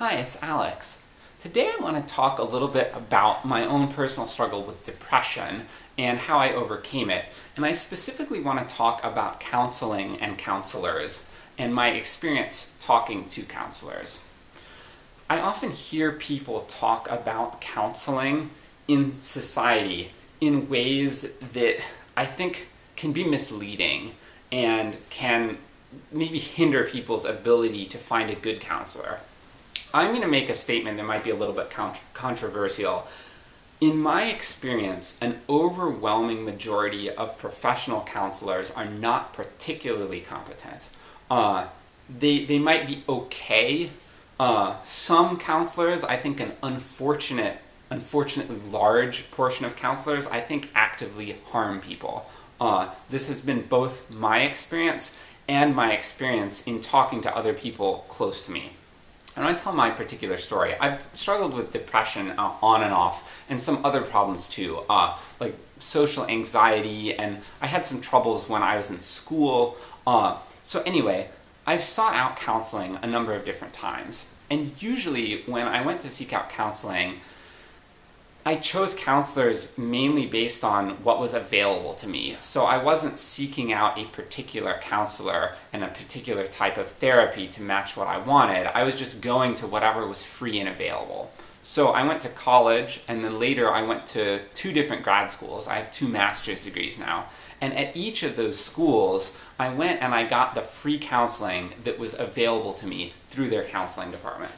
Hi, it's Alex. Today I want to talk a little bit about my own personal struggle with depression and how I overcame it. And I specifically want to talk about counseling and counselors and my experience talking to counselors. I often hear people talk about counseling in society in ways that I think can be misleading and can maybe hinder people's ability to find a good counselor. I'm going to make a statement that might be a little bit controversial. In my experience, an overwhelming majority of professional counselors are not particularly competent. Uh, they, they might be okay. Uh, some counselors, I think an unfortunate, unfortunately large portion of counselors, I think actively harm people. Uh, this has been both my experience and my experience in talking to other people close to me. I tell my particular story. I've struggled with depression uh, on and off, and some other problems too, uh, like social anxiety, and I had some troubles when I was in school. Uh, so anyway, I've sought out counseling a number of different times, and usually when I went to seek out counseling, I chose counselors mainly based on what was available to me. So I wasn't seeking out a particular counselor and a particular type of therapy to match what I wanted. I was just going to whatever was free and available. So I went to college, and then later I went to two different grad schools. I have two master's degrees now. And at each of those schools, I went and I got the free counseling that was available to me through their counseling department.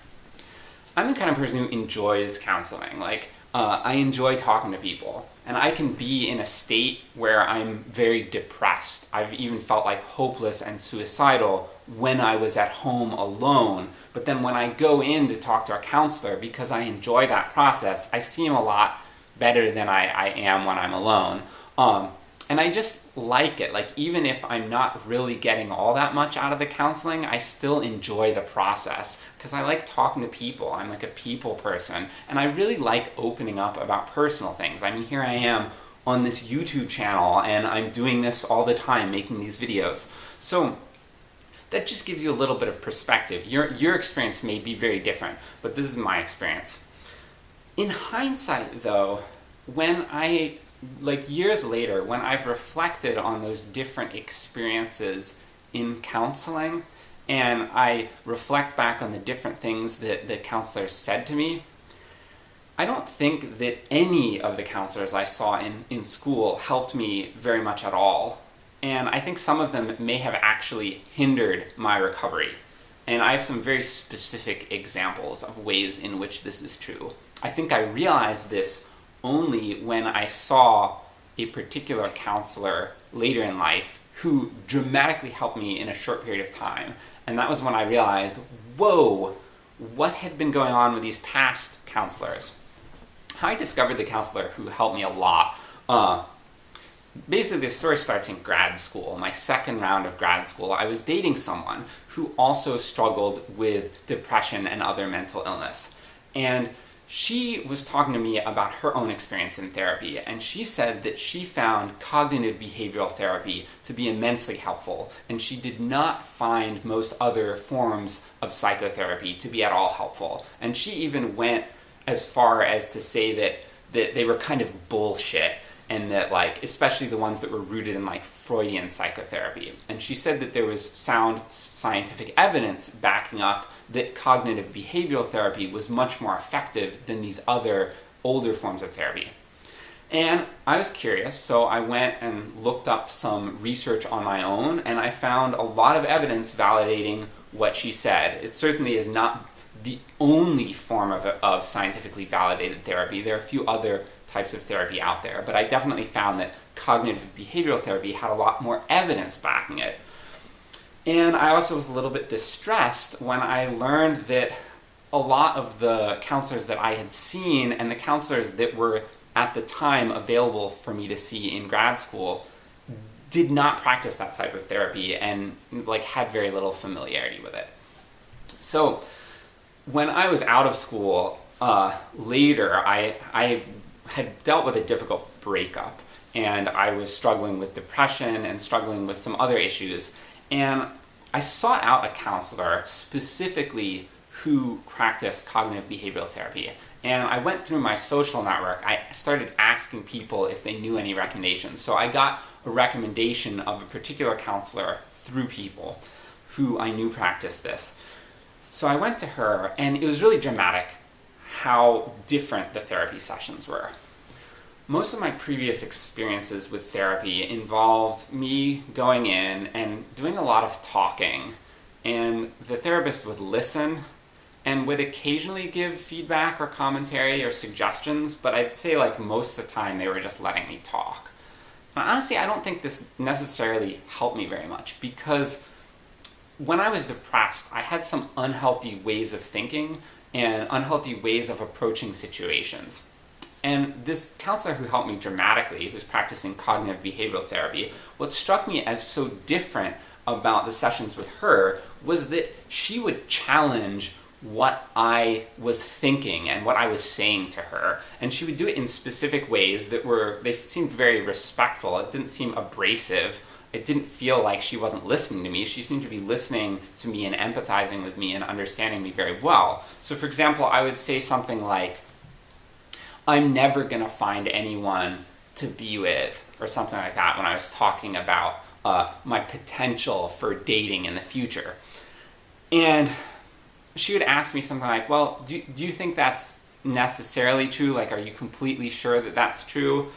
I'm the kind of person who enjoys counseling. Like, uh, I enjoy talking to people. And I can be in a state where I'm very depressed. I've even felt like hopeless and suicidal when I was at home alone. But then when I go in to talk to a counselor, because I enjoy that process, I seem a lot better than I, I am when I'm alone. Um, and I just like it. Like, even if I'm not really getting all that much out of the counseling, I still enjoy the process. Because I like talking to people. I'm like a people person. And I really like opening up about personal things. I mean, here I am on this YouTube channel, and I'm doing this all the time, making these videos. So, that just gives you a little bit of perspective. Your, your experience may be very different, but this is my experience. In hindsight, though, when I like years later, when I've reflected on those different experiences in counseling, and I reflect back on the different things that the counselors said to me, I don't think that any of the counselors I saw in, in school helped me very much at all. And I think some of them may have actually hindered my recovery. And I have some very specific examples of ways in which this is true. I think I realized this only when I saw a particular counselor later in life who dramatically helped me in a short period of time. And that was when I realized, whoa, what had been going on with these past counselors? How I discovered the counselor who helped me a lot. Uh, basically, the story starts in grad school, my second round of grad school. I was dating someone who also struggled with depression and other mental illness. And she was talking to me about her own experience in therapy, and she said that she found cognitive behavioral therapy to be immensely helpful, and she did not find most other forms of psychotherapy to be at all helpful. And she even went as far as to say that, that they were kind of bullshit, and that like, especially the ones that were rooted in like Freudian psychotherapy. And she said that there was sound scientific evidence backing up that cognitive behavioral therapy was much more effective than these other older forms of therapy. And I was curious, so I went and looked up some research on my own, and I found a lot of evidence validating what she said. It certainly is not the only form of, of scientifically validated therapy. There are a few other types of therapy out there, but I definitely found that cognitive behavioral therapy had a lot more evidence backing it. And I also was a little bit distressed when I learned that a lot of the counselors that I had seen and the counselors that were at the time available for me to see in grad school did not practice that type of therapy and like had very little familiarity with it. So when I was out of school uh, later, I, I had dealt with a difficult breakup and I was struggling with depression and struggling with some other issues. And I sought out a counselor specifically who practiced cognitive behavioral therapy. And I went through my social network. I started asking people if they knew any recommendations. So I got a recommendation of a particular counselor through people who I knew practiced this. So I went to her, and it was really dramatic how different the therapy sessions were. Most of my previous experiences with therapy involved me going in and doing a lot of talking, and the therapist would listen and would occasionally give feedback or commentary or suggestions, but I'd say like most of the time they were just letting me talk. Honestly, I don't think this necessarily helped me very much because when I was depressed, I had some unhealthy ways of thinking and unhealthy ways of approaching situations. And this counselor who helped me dramatically, who's practicing cognitive behavioral therapy, what struck me as so different about the sessions with her was that she would challenge what I was thinking and what I was saying to her. And she would do it in specific ways that were, they seemed very respectful. It didn't seem abrasive. It didn't feel like she wasn't listening to me. She seemed to be listening to me and empathizing with me and understanding me very well. So for example, I would say something like, I'm never gonna find anyone to be with, or something like that when I was talking about uh, my potential for dating in the future. And she would ask me something like, well, do, do you think that's necessarily true? Like, are you completely sure that that's true?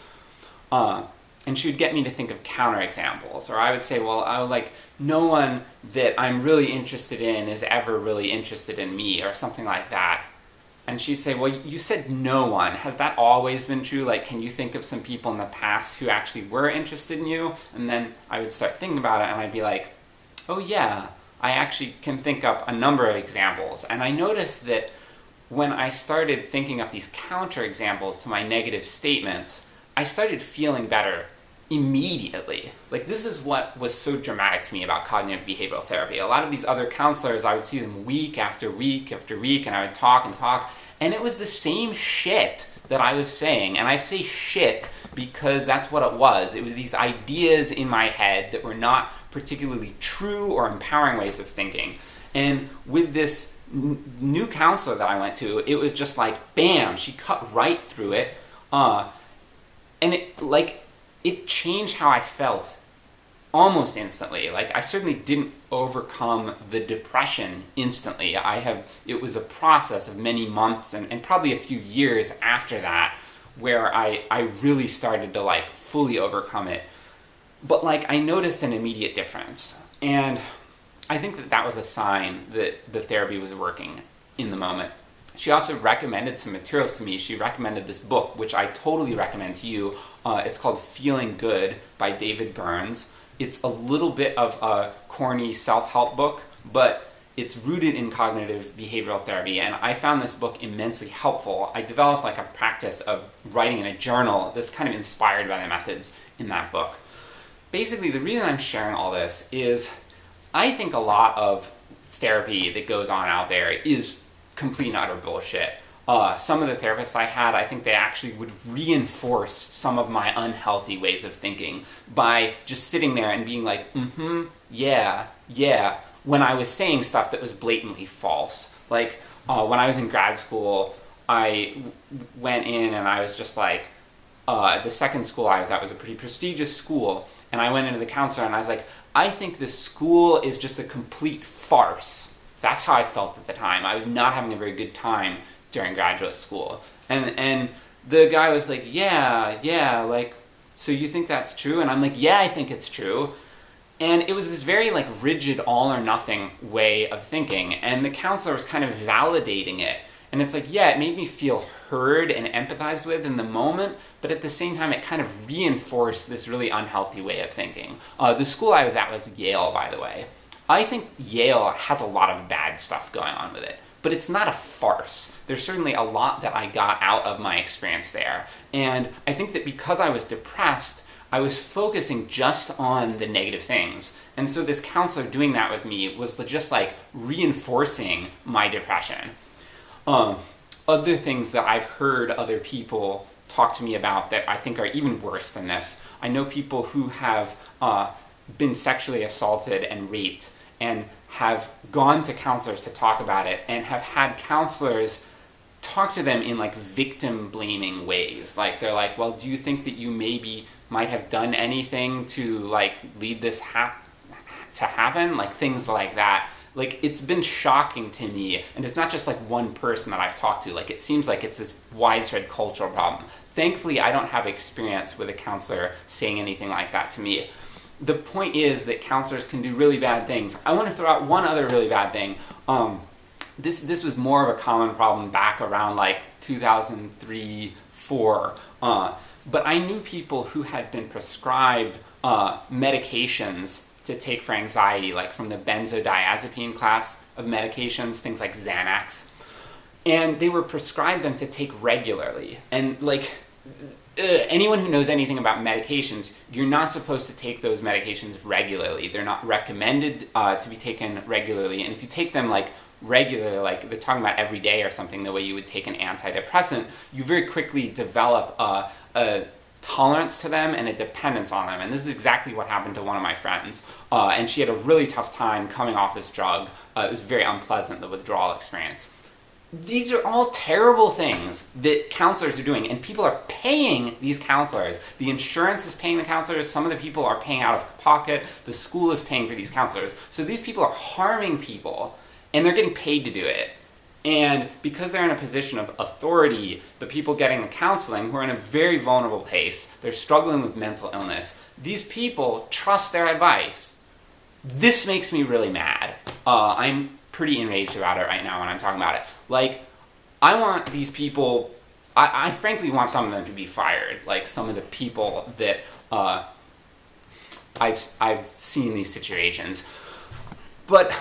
Uh, and she would get me to think of counterexamples. Or I would say, well, I would like, no one that I'm really interested in is ever really interested in me, or something like that. And she'd say, well, you said no one. Has that always been true? Like, can you think of some people in the past who actually were interested in you? And then I would start thinking about it and I'd be like, oh yeah, I actually can think up a number of examples. And I noticed that when I started thinking up these counterexamples to my negative statements, I started feeling better immediately. Like this is what was so dramatic to me about cognitive behavioral therapy. A lot of these other counselors, I would see them week after week after week, and I would talk and talk, and it was the same shit that I was saying. And I say shit because that's what it was. It was these ideas in my head that were not particularly true or empowering ways of thinking. And with this new counselor that I went to, it was just like, bam, she cut right through it. Uh, and it, like, it changed how I felt almost instantly. Like, I certainly didn't overcome the depression instantly. I have, it was a process of many months and, and probably a few years after that where I, I really started to like fully overcome it. But like, I noticed an immediate difference. And I think that that was a sign that the therapy was working in the moment. She also recommended some materials to me. She recommended this book, which I totally recommend to you. Uh, it's called Feeling Good by David Burns. It's a little bit of a corny self-help book, but it's rooted in cognitive behavioral therapy, and I found this book immensely helpful. I developed like a practice of writing in a journal that's kind of inspired by the methods in that book. Basically, the reason I'm sharing all this is I think a lot of therapy that goes on out there is complete and utter bullshit. Uh, some of the therapists I had, I think they actually would reinforce some of my unhealthy ways of thinking by just sitting there and being like, mm-hmm, yeah, yeah, when I was saying stuff that was blatantly false. Like, uh, when I was in grad school, I went in and I was just like, uh, the second school I was at was a pretty prestigious school, and I went into the counselor and I was like, I think this school is just a complete farce. That's how I felt at the time. I was not having a very good time during graduate school. And, and the guy was like, yeah, yeah, like, so you think that's true? And I'm like, yeah, I think it's true. And it was this very like rigid all or nothing way of thinking, and the counselor was kind of validating it. And it's like, yeah, it made me feel heard and empathized with in the moment, but at the same time it kind of reinforced this really unhealthy way of thinking. Uh, the school I was at was Yale, by the way. I think Yale has a lot of bad stuff going on with it, but it's not a farce. There's certainly a lot that I got out of my experience there, and I think that because I was depressed, I was focusing just on the negative things. And so this counselor doing that with me was just like reinforcing my depression. Um, other things that I've heard other people talk to me about that I think are even worse than this. I know people who have uh, been sexually assaulted and raped and have gone to counselors to talk about it and have had counselors talk to them in like victim blaming ways. Like they're like, well, do you think that you maybe might have done anything to like lead this hap- to happen? Like things like that. Like it's been shocking to me, and it's not just like one person that I've talked to. Like it seems like it's this widespread cultural problem. Thankfully, I don't have experience with a counselor saying anything like that to me. The point is that counselors can do really bad things. I want to throw out one other really bad thing. Um, this this was more of a common problem back around like 2003 4 uh, but i knew people who had been prescribed uh, medications to take for anxiety like from the benzodiazepine class of medications things like xanax and they were prescribed them to take regularly and like uh, anyone who knows anything about medications, you're not supposed to take those medications regularly. They're not recommended uh, to be taken regularly. And if you take them like regularly, like they're talking about every day or something, the way you would take an antidepressant, you very quickly develop a, a tolerance to them and a dependence on them. And this is exactly what happened to one of my friends. Uh, and she had a really tough time coming off this drug. Uh, it was very unpleasant, the withdrawal experience. These are all terrible things that counselors are doing, and people are paying these counselors. The insurance is paying the counselors, some of the people are paying out of pocket, the school is paying for these counselors. So these people are harming people and they're getting paid to do it. And because they're in a position of authority, the people getting the counseling, who are in a very vulnerable place, they're struggling with mental illness, these people trust their advice. This makes me really mad. Uh, I'm pretty enraged about it right now when I'm talking about it. Like, I want these people, I, I frankly want some of them to be fired. Like, some of the people that uh, I've, I've seen these situations. But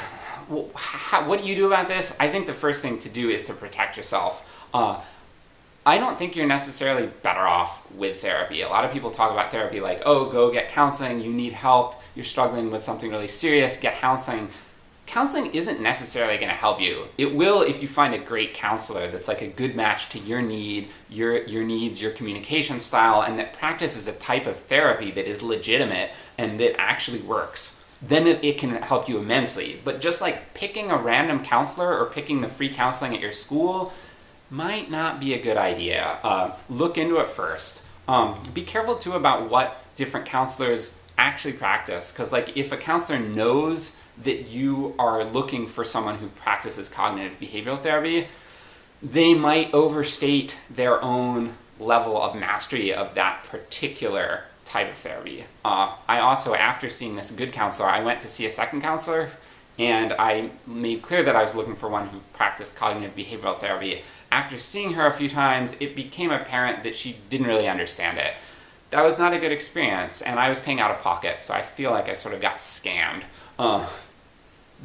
what do you do about this? I think the first thing to do is to protect yourself. Uh, I don't think you're necessarily better off with therapy. A lot of people talk about therapy like, oh, go get counseling, you need help, you're struggling with something really serious, get counseling. Counseling isn't necessarily going to help you. It will if you find a great counselor that's like a good match to your need, your, your needs, your communication style, and that practices a type of therapy that is legitimate and that actually works then it, it, can help you immensely. But just like picking a random counselor or picking the free counseling at your school might not be a good idea. Uh, look into it first. Um, be careful too about what different counselors actually practice, because like if a counselor knows that you are looking for someone who practices cognitive behavioral therapy, they might overstate their own level of mastery of that particular type of therapy. Uh, I also, after seeing this good counselor, I went to see a second counselor and I made clear that I was looking for one who practiced cognitive behavioral therapy. After seeing her a few times, it became apparent that she didn't really understand it. That was not a good experience, and I was paying out of pocket, so I feel like I sort of got scammed. Uh,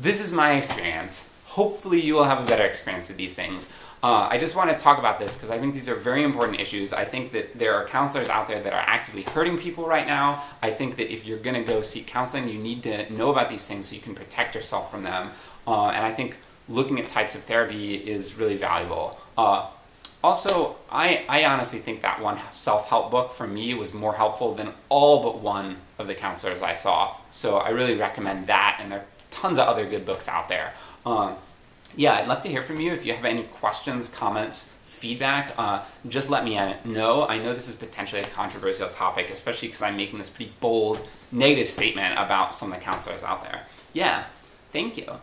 this is my experience. Hopefully you will have a better experience with these things. Uh, I just want to talk about this because I think these are very important issues. I think that there are counselors out there that are actively hurting people right now. I think that if you're going to go seek counseling, you need to know about these things so you can protect yourself from them. Uh, and I think looking at types of therapy is really valuable. Uh, also, I, I honestly think that one self-help book for me was more helpful than all but one of the counselors I saw. So I really recommend that, and there are tons of other good books out there. Um, yeah, I'd love to hear from you. If you have any questions, comments, feedback, uh, just let me know. I know this is potentially a controversial topic, especially because I'm making this pretty bold negative statement about some of the counselors out there. Yeah, thank you.